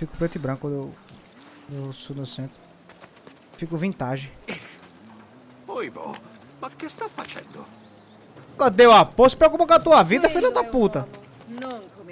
fico preto e branco quando eu, eu sou no centro. Fico vintage. Oibo, mas que está fazendo Cadê o apoio? Se preocupa com a tua vida, filha da puta. Não.